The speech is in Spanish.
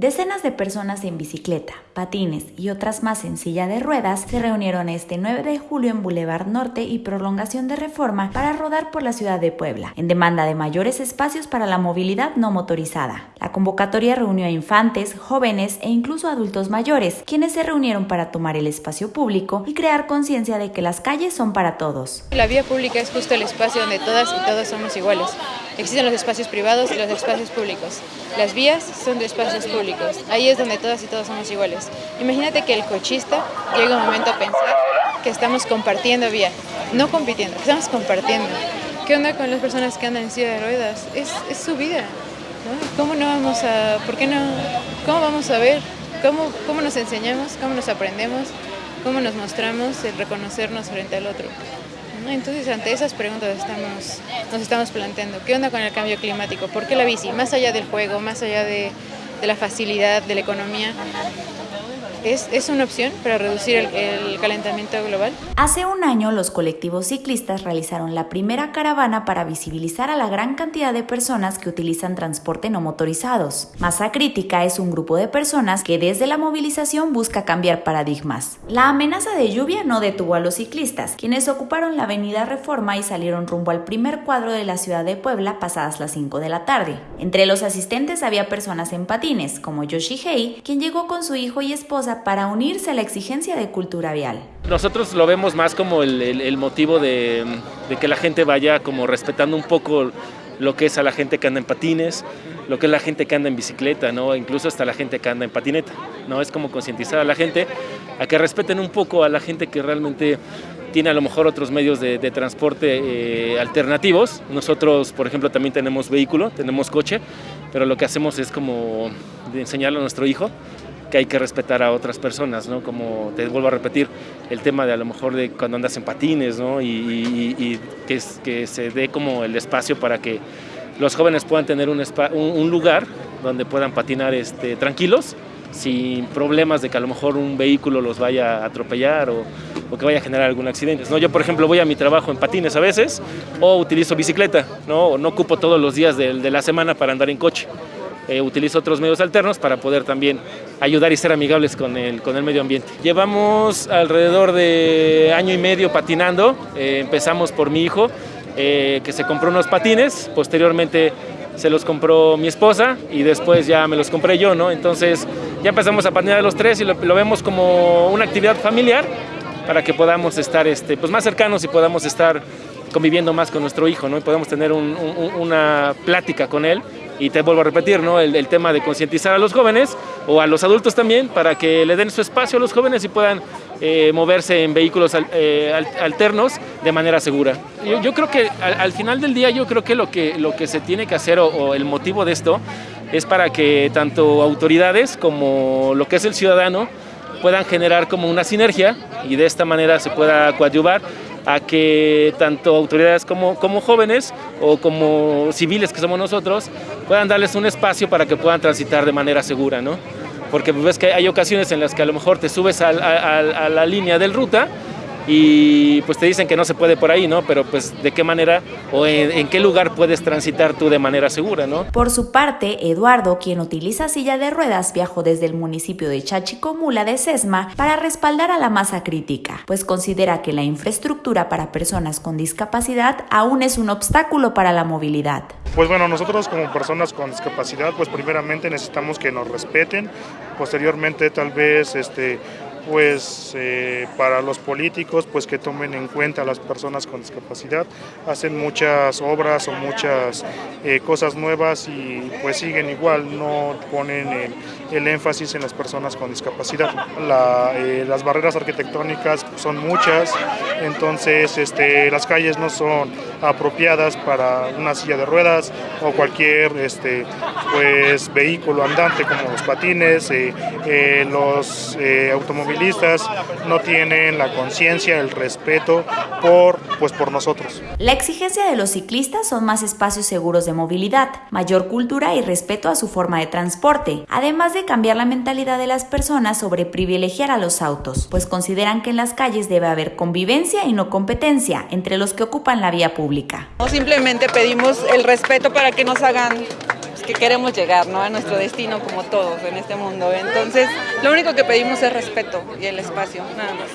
Decenas de personas en bicicleta, patines y otras más en silla de ruedas se reunieron este 9 de julio en Boulevard Norte y Prolongación de Reforma para rodar por la ciudad de Puebla, en demanda de mayores espacios para la movilidad no motorizada. La convocatoria reunió a infantes, jóvenes e incluso adultos mayores, quienes se reunieron para tomar el espacio público y crear conciencia de que las calles son para todos. La vía pública es justo el espacio donde todas y todos somos iguales. Existen los espacios privados y los espacios públicos. Las vías son de espacios públicos. Ahí es donde todas y todos somos iguales. Imagínate que el cochista llega un momento a pensar que estamos compartiendo vía, no compitiendo, estamos compartiendo. ¿Qué onda con las personas que andan en silla de ruedas? Es, su vida. ¿Cómo no vamos a, por qué no, cómo vamos a ver, cómo, cómo nos enseñamos, cómo nos aprendemos, cómo nos mostramos el reconocernos frente al otro? Entonces, ante esas preguntas estamos, nos estamos planteando, ¿qué onda con el cambio climático? ¿Por qué la bici? Más allá del juego, más allá de, de la facilidad, de la economía, ¿Es, una opción para reducir el, calentamiento global? Hace un año los colectivos ciclistas realizaron la primera caravana para visibilizar a la gran cantidad de personas que utilizan transporte no motorizados. Masa Crítica es un grupo de personas que desde la movilización busca cambiar paradigmas. La amenaza de lluvia no detuvo a los ciclistas, quienes ocuparon la avenida Reforma y salieron rumbo al primer cuadro de la ciudad de Puebla pasadas las 5 de la tarde. Entre los asistentes había personas en patines, como Yoshi Hei, quien llegó con su hijo y esposa para unirse a la exigencia de cultura vial. Nosotros lo vemos más como el, motivo de, que la gente vaya como respetando un poco lo que es a la gente que anda en patines, lo que es la gente que anda en bicicleta, ¿no? incluso hasta la gente que anda en patineta. ¿no? Es como concientizar a la gente a que respeten un poco a la gente que realmente tiene a lo mejor otros medios de, transporte eh, alternativos. Nosotros, por ejemplo, también tenemos vehículo, tenemos coche, pero lo que hacemos es como enseñarle a nuestro hijo que hay que respetar a otras personas, ¿no? Como te vuelvo a repetir, el tema de a lo mejor de cuando andas en patines, ¿no? Y, que, se dé como el espacio para que los jóvenes puedan tener un, lugar donde puedan patinar este, tranquilos, sin problemas de que a lo mejor un vehículo los vaya a atropellar o, o, que vaya a generar algún accidente. ¿no? Yo, por ejemplo, voy a mi trabajo en patines a veces o utilizo bicicleta, ¿no? no ocupo todos los días de, de la semana para andar en coche. Eh, utilizo otros medios alternos para poder también ayudar y ser amigables con el, con el medio ambiente. Llevamos alrededor de año y medio patinando, eh, empezamos por mi hijo, eh, que se compró unos patines, posteriormente se los compró mi esposa y después ya me los compré yo, ¿no? Entonces ya empezamos a patinar los tres y lo, vemos como una actividad familiar para que podamos estar este, pues más cercanos y podamos estar conviviendo más con nuestro hijo, ¿no? Y podamos tener una plática con él y te vuelvo a repetir, ¿no? El, tema de concientizar a los jóvenes o a los adultos también para que le den su espacio a los jóvenes y puedan eh, moverse en vehículos eh, alternos de manera segura. Yo, creo que al, final del día yo creo que lo que, lo que se tiene que hacer o, el motivo de esto es para que tanto autoridades como lo que es el ciudadano puedan generar como una sinergia y de esta manera se pueda coadyuvar a que tanto autoridades como, como jóvenes o como civiles que somos nosotros puedan darles un espacio para que puedan transitar de manera segura, ¿no? Porque ves que hay ocasiones en las que a lo mejor te subes a la línea del ruta y pues te dicen que no se puede por ahí, ¿no? Pero pues de qué manera o en, qué lugar puedes transitar tú de manera segura, ¿no? Por su parte, Eduardo, quien utiliza silla de ruedas, viajó desde el municipio de Chachicomula de Sesma para respaldar a la masa crítica, pues considera que la infraestructura para personas con discapacidad aún es un obstáculo para la movilidad. Pues bueno, nosotros como personas con discapacidad, pues primeramente necesitamos que nos respeten, posteriormente tal vez este pues eh, para los políticos pues que tomen en cuenta a las personas con discapacidad. Hacen muchas obras o muchas eh, cosas nuevas y pues siguen igual no ponen el, énfasis en las personas con discapacidad. Eh, las barreras arquitectónicas son muchas entonces este, las calles no son apropiadas para una silla de ruedas o cualquier este, pues, vehículo andante como los patines, los automóviles no tienen la conciencia, el respeto por, pues, por nosotros. La exigencia de los ciclistas son más espacios seguros de movilidad, mayor cultura y respeto a su forma de transporte, además de cambiar la mentalidad de las personas sobre privilegiar a los autos, pues consideran que en las calles debe haber convivencia y no competencia entre los que ocupan la vía pública. Simplemente pedimos el respeto para que nos hagan que queremos llegar ¿no? a nuestro destino como todos en este mundo. Entonces, lo único que pedimos es respeto y el espacio, nada más.